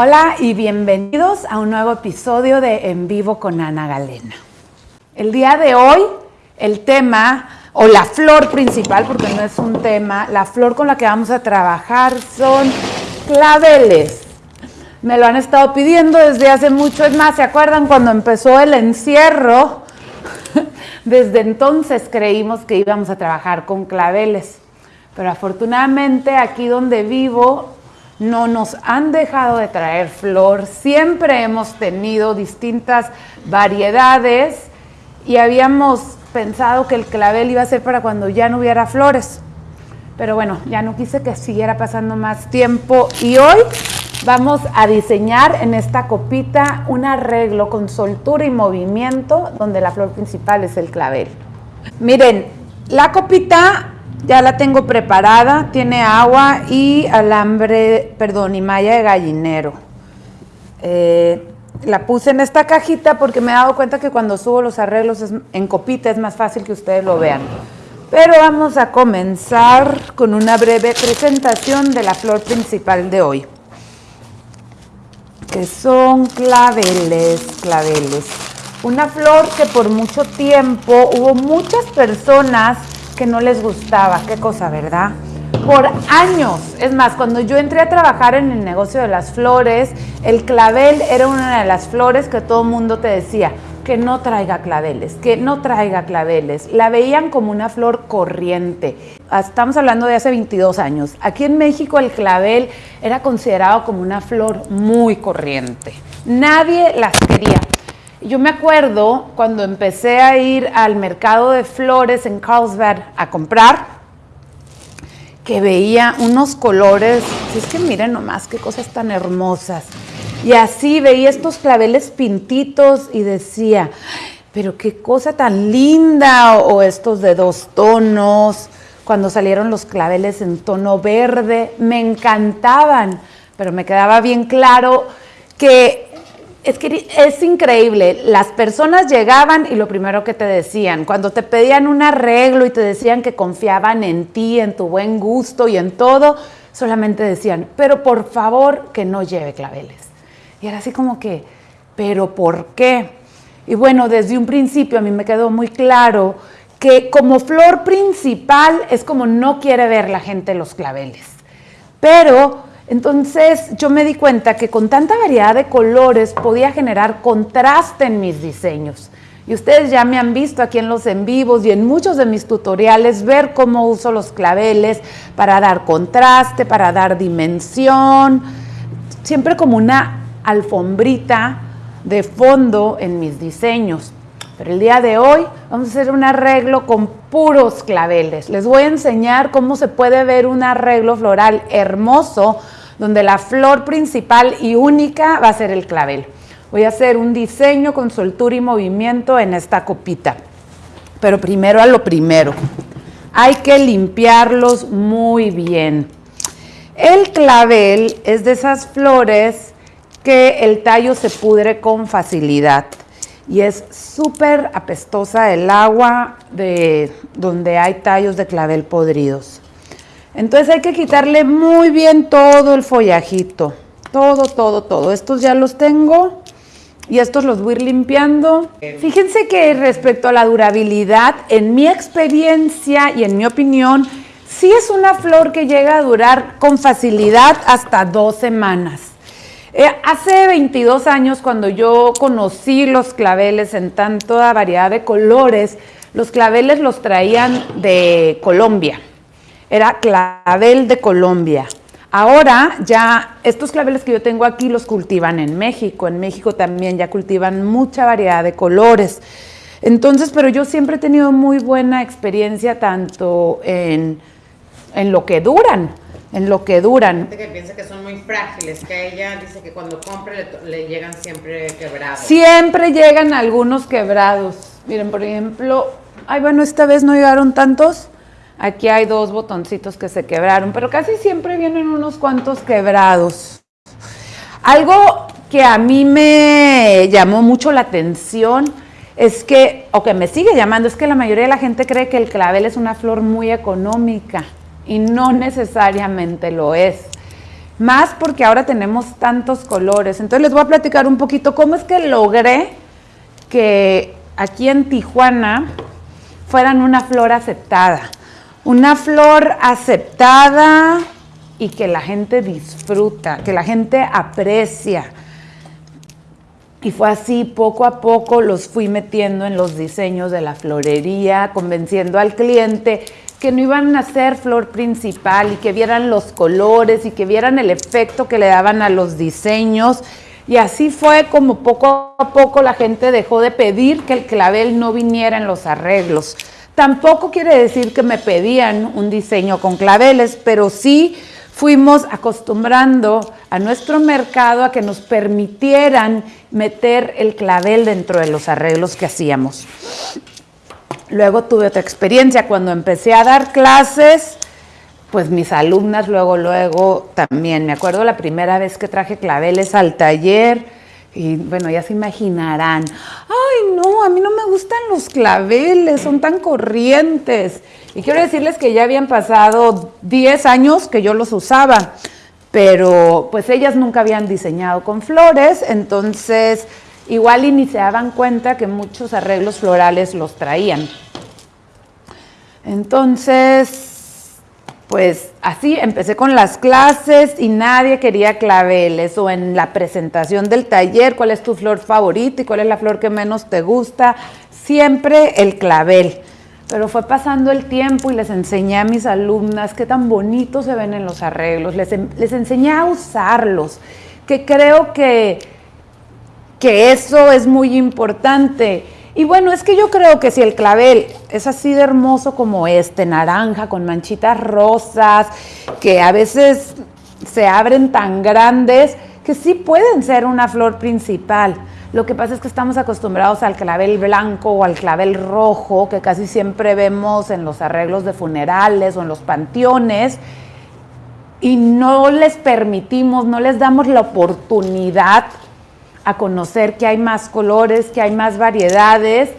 Hola y bienvenidos a un nuevo episodio de En Vivo con Ana Galena. El día de hoy, el tema, o la flor principal, porque no es un tema, la flor con la que vamos a trabajar son claveles. Me lo han estado pidiendo desde hace mucho, es más, ¿se acuerdan cuando empezó el encierro? Desde entonces creímos que íbamos a trabajar con claveles, pero afortunadamente aquí donde vivo no nos han dejado de traer flor, siempre hemos tenido distintas variedades y habíamos pensado que el clavel iba a ser para cuando ya no hubiera flores. Pero bueno, ya no quise que siguiera pasando más tiempo y hoy vamos a diseñar en esta copita un arreglo con soltura y movimiento donde la flor principal es el clavel. Miren, la copita ya la tengo preparada, tiene agua y alambre, perdón, y malla de gallinero. Eh, la puse en esta cajita porque me he dado cuenta que cuando subo los arreglos en copita es más fácil que ustedes lo vean. Pero vamos a comenzar con una breve presentación de la flor principal de hoy. Que son claveles, claveles. Una flor que por mucho tiempo hubo muchas personas que no les gustaba. Qué cosa, ¿verdad? Por años. Es más, cuando yo entré a trabajar en el negocio de las flores, el clavel era una de las flores que todo el mundo te decía que no traiga claveles, que no traiga claveles. La veían como una flor corriente. Estamos hablando de hace 22 años. Aquí en México el clavel era considerado como una flor muy corriente. Nadie las quería. Yo me acuerdo cuando empecé a ir al mercado de flores en Carlsbad a comprar, que veía unos colores, es que miren nomás qué cosas tan hermosas. Y así veía estos claveles pintitos y decía, pero qué cosa tan linda, o estos de dos tonos, cuando salieron los claveles en tono verde, me encantaban, pero me quedaba bien claro que es que es increíble. Las personas llegaban y lo primero que te decían, cuando te pedían un arreglo y te decían que confiaban en ti, en tu buen gusto y en todo, solamente decían, pero por favor que no lleve claveles. Y era así como que, pero ¿por qué? Y bueno, desde un principio a mí me quedó muy claro que como flor principal es como no quiere ver la gente los claveles. Pero entonces yo me di cuenta que con tanta variedad de colores podía generar contraste en mis diseños. Y ustedes ya me han visto aquí en los en vivos y en muchos de mis tutoriales ver cómo uso los claveles para dar contraste, para dar dimensión, siempre como una alfombrita de fondo en mis diseños. Pero el día de hoy vamos a hacer un arreglo con puros claveles. Les voy a enseñar cómo se puede ver un arreglo floral hermoso donde la flor principal y única va a ser el clavel. Voy a hacer un diseño con soltura y movimiento en esta copita. Pero primero a lo primero, hay que limpiarlos muy bien. El clavel es de esas flores que el tallo se pudre con facilidad y es súper apestosa el agua de donde hay tallos de clavel podridos. Entonces hay que quitarle muy bien todo el follajito, todo, todo, todo. Estos ya los tengo y estos los voy a ir limpiando. Fíjense que respecto a la durabilidad, en mi experiencia y en mi opinión, sí es una flor que llega a durar con facilidad hasta dos semanas. Eh, hace 22 años, cuando yo conocí los claveles en tanta variedad de colores, los claveles los traían de Colombia era clavel de Colombia. Ahora ya estos claveles que yo tengo aquí los cultivan en México. En México también ya cultivan mucha variedad de colores. Entonces, pero yo siempre he tenido muy buena experiencia tanto en, lo que duran, en lo que duran. Gente que piensa que son muy frágiles, que ella dice que cuando compre le, llegan siempre quebrados. Siempre llegan algunos quebrados. Miren, por ejemplo, ay, bueno, esta vez no llegaron tantos. Aquí hay dos botoncitos que se quebraron, pero casi siempre vienen unos cuantos quebrados. Algo que a mí me llamó mucho la atención es que, o que me sigue llamando, es que la mayoría de la gente cree que el clavel es una flor muy económica y no necesariamente lo es. más porque ahora tenemos tantos colores. Entonces les voy a platicar un poquito cómo es que logré que aquí en Tijuana fueran una flor aceptada. Una flor aceptada y que la gente disfruta, que la gente aprecia. Y fue así, poco a poco los fui metiendo en los diseños de la florería, convenciendo al cliente que no iban a ser flor principal y que vieran los colores y que vieran el efecto que le daban a los diseños. Y así fue como poco a poco la gente dejó de pedir que el clavel no viniera en los arreglos. Tampoco quiere decir que me pedían un diseño con claveles, pero sí fuimos acostumbrando a nuestro mercado a que nos permitieran meter el clavel dentro de los arreglos que hacíamos. Luego tuve otra experiencia cuando empecé a dar clases, pues mis alumnas luego, luego también, me acuerdo la primera vez que traje claveles al taller y bueno, ya se imaginarán, ay no, a mí no me gustan los claveles, son tan corrientes. Y quiero decirles que ya habían pasado 10 años que yo los usaba, pero pues ellas nunca habían diseñado con flores, entonces igual y cuenta que muchos arreglos florales los traían. Entonces, pues así empecé con las clases y nadie quería claveles o en la presentación del taller, cuál es tu flor favorita y cuál es la flor que menos te gusta, siempre el clavel. Pero fue pasando el tiempo y les enseñé a mis alumnas qué tan bonitos se ven en los arreglos, les, les enseñé a usarlos, que creo que que eso es muy importante. Y bueno, es que yo creo que si el clavel es así de hermoso como este, naranja, con manchitas rosas, que a veces se abren tan grandes, que sí pueden ser una flor principal. Lo que pasa es que estamos acostumbrados al clavel blanco o al clavel rojo, que casi siempre vemos en los arreglos de funerales o en los panteones, y no les permitimos, no les damos la oportunidad a conocer que hay más colores, que hay más variedades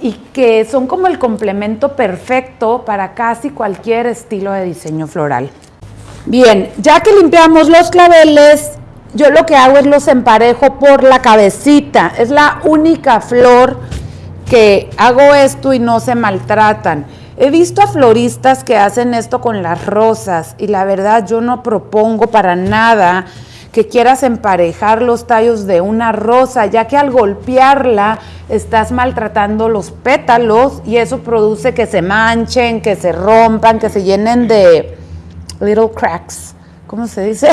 y que son como el complemento perfecto para casi cualquier estilo de diseño floral. Bien, ya que limpiamos los claveles, yo lo que hago es los emparejo por la cabecita. Es la única flor que hago esto y no se maltratan. He visto a floristas que hacen esto con las rosas y la verdad yo no propongo para nada que quieras emparejar los tallos de una rosa, ya que al golpearla estás maltratando los pétalos y eso produce que se manchen, que se rompan, que se llenen de little cracks. ¿Cómo se dice?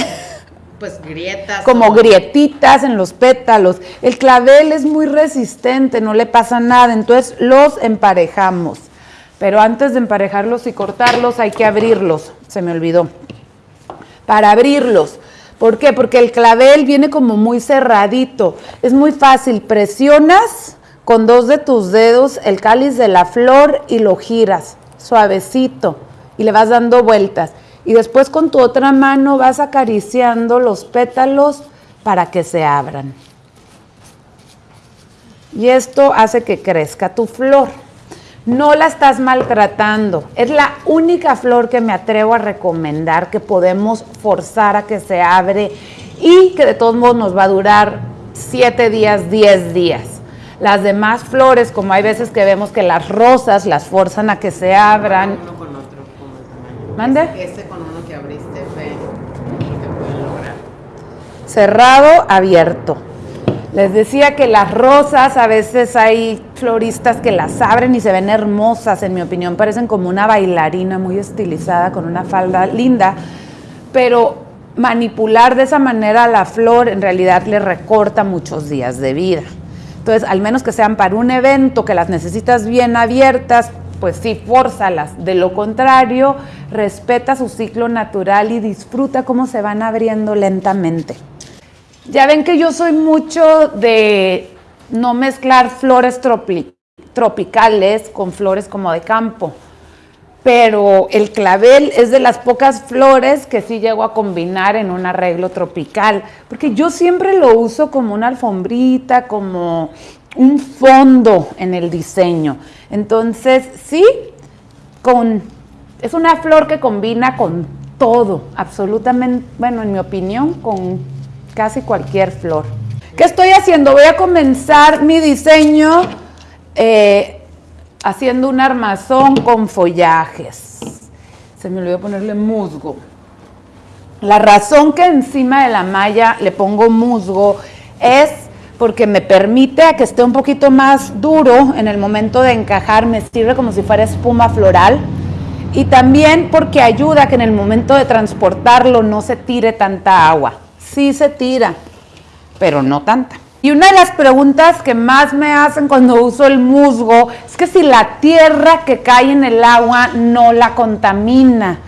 Pues grietas. Como grietitas en los pétalos. El clavel es muy resistente, no le pasa nada, entonces los emparejamos. Pero antes de emparejarlos y cortarlos hay que abrirlos, se me olvidó. Para abrirlos, ¿Por qué? Porque el clavel viene como muy cerradito. Es muy fácil. Presionas con dos de tus dedos el cáliz de la flor y lo giras suavecito y le vas dando vueltas. Y después con tu otra mano vas acariciando los pétalos para que se abran. Y esto hace que crezca tu flor no la estás maltratando. Es la única flor que me atrevo a recomendar que podemos forzar a que se abre y que de todos modos nos va a durar 7 días, 10 días. Las demás flores, como hay veces que vemos que las rosas las forzan a que se abran. Uno con otro, tamaño. ¿Mande? Este con uno que abriste, ve, que pueden lograr. Cerrado, abierto. Les decía que las rosas, a veces hay floristas que las abren y se ven hermosas, en mi opinión, parecen como una bailarina muy estilizada con una falda linda, pero manipular de esa manera la flor en realidad le recorta muchos días de vida. Entonces, al menos que sean para un evento que las necesitas bien abiertas, pues sí, fórzalas. De lo contrario, respeta su ciclo natural y disfruta cómo se van abriendo lentamente. Ya ven que yo soy mucho de no mezclar flores tropicales con flores como de campo, pero el clavel es de las pocas flores que sí llego a combinar en un arreglo tropical, porque yo siempre lo uso como una alfombrita, como un fondo en el diseño. Entonces, sí, con, es una flor que combina con todo, absolutamente, bueno, en mi opinión, con casi cualquier flor. ¿Qué estoy haciendo? Voy a comenzar mi diseño eh, haciendo un armazón con follajes. Se me olvidó ponerle musgo. La razón que encima de la malla le pongo musgo es porque me permite a que esté un poquito más duro en el momento de encajar, me sirve como si fuera espuma floral y también porque ayuda a que en el momento de transportarlo no se tire tanta agua. Sí se tira, pero no tanta. Y una de las preguntas que más me hacen cuando uso el musgo es que si la tierra que cae en el agua no la contamina.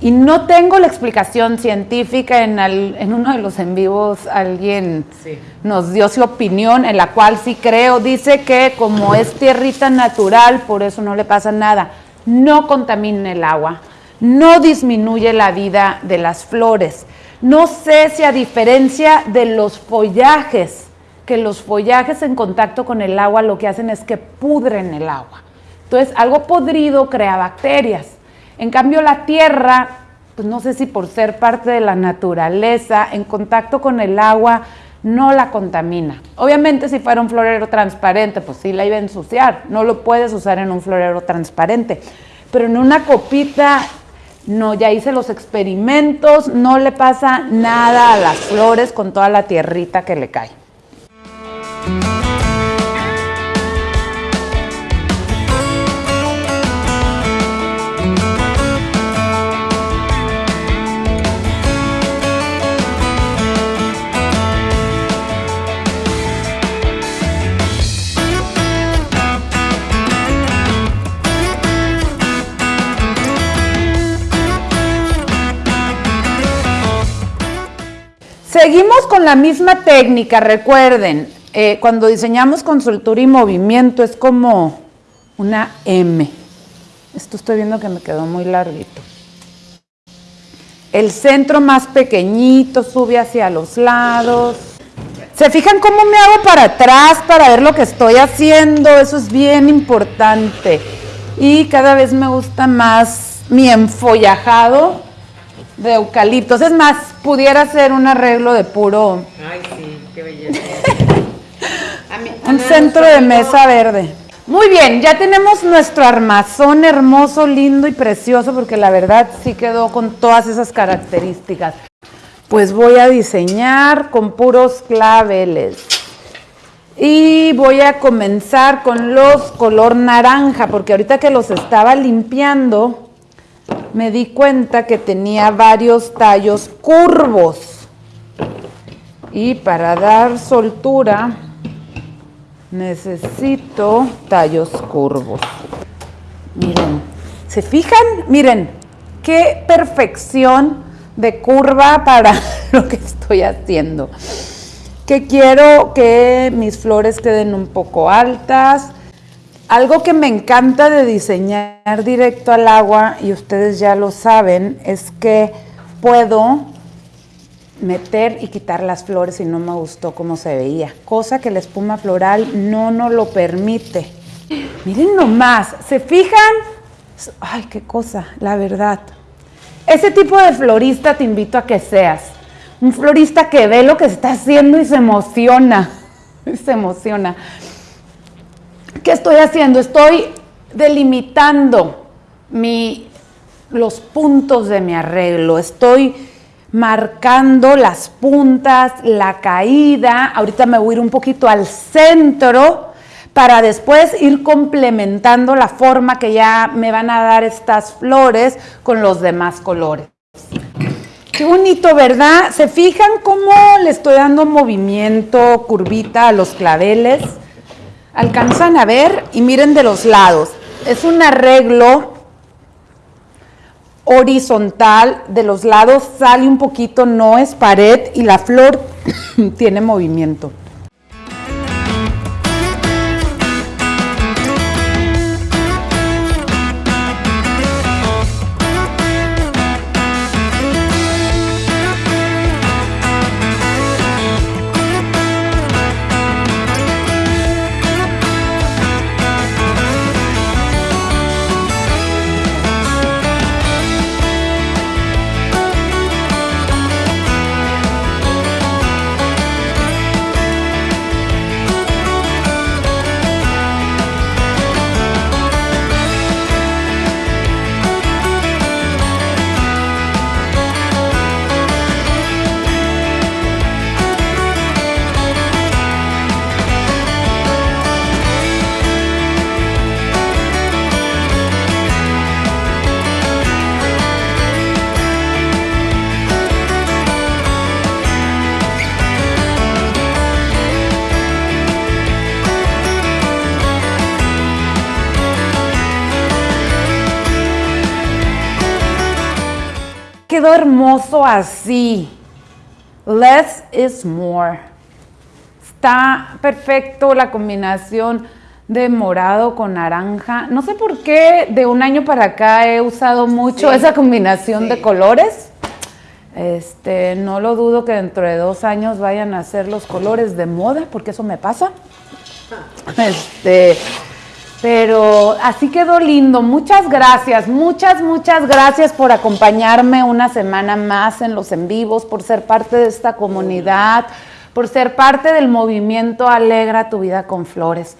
Y no tengo la explicación científica, en, en uno de los en vivos alguien nos dio su opinión, en la cual sí creo, dice que como es tierrita natural, por eso no le pasa nada, no contamina el agua, no disminuye la vida de las flores. No sé si a diferencia de los follajes, que los follajes en contacto con el agua lo que hacen es que pudren el agua. Entonces, algo podrido crea bacterias. En cambio, la tierra, pues no sé si por ser parte de la naturaleza, en contacto con el agua, no la contamina. Obviamente, si fuera un florero transparente, pues sí la iba a ensuciar. No lo puedes usar en un florero transparente. Pero en una copita no, ya hice los experimentos, no le pasa nada a las flores con toda la tierrita que le cae. Seguimos con la misma técnica, recuerden, eh, cuando diseñamos con soltura y movimiento es como una M. Esto estoy viendo que me quedó muy larguito. El centro más pequeñito sube hacia los lados. ¿Se fijan cómo me hago para atrás para ver lo que estoy haciendo? Eso es bien importante. Y cada vez me gusta más mi enfollajado de eucaliptos. Es más, pudiera ser un arreglo de puro. Ay, sí, qué belleza. un centro de mesa verde. Muy bien, ya tenemos nuestro armazón hermoso, lindo y precioso, porque la verdad sí quedó con todas esas características. Pues voy a diseñar con puros claveles. Y voy a comenzar con los color naranja, porque ahorita que los estaba limpiando, me di cuenta que tenía varios tallos curvos. Y para dar soltura necesito tallos curvos. Miren, ¿se fijan? Miren, qué perfección de curva para lo que estoy haciendo. Que quiero que mis flores queden un poco altas, algo que me encanta de diseñar directo al agua, y ustedes ya lo saben, es que puedo meter y quitar las flores si no me gustó cómo se veía, cosa que la espuma floral no nos lo permite. Miren nomás, ¿se fijan? Ay, qué cosa, la verdad. Ese tipo de florista te invito a que seas. Un florista que ve lo que está haciendo y se emociona. Se emociona. ¿Qué estoy haciendo? Estoy delimitando los puntos de mi arreglo. Estoy marcando las puntas, la caída. Ahorita me voy a ir un poquito al centro para después ir complementando la forma que ya me van a dar estas flores con los demás colores. Qué bonito, ¿verdad? ¿Se fijan cómo le estoy dando movimiento, curvita a los claveles? Alcanzan a ver y miren de los lados. Es un arreglo horizontal, de los lados sale un poquito, no es pared y la flor tiene movimiento. Hermoso así. Less is more. Está perfecto la combinación de morado con naranja. No sé por qué de un año para acá he usado mucho Sí. esa combinación Sí. de colores. Este, no lo dudo que dentro de dos años vayan a ser los colores de moda, porque eso me pasa. Este, pero así quedó lindo. Muchas gracias, muchas, muchas gracias por acompañarme una semana más en los en vivos, por ser parte de esta comunidad, por ser parte del movimiento Alegra tu vida con flores.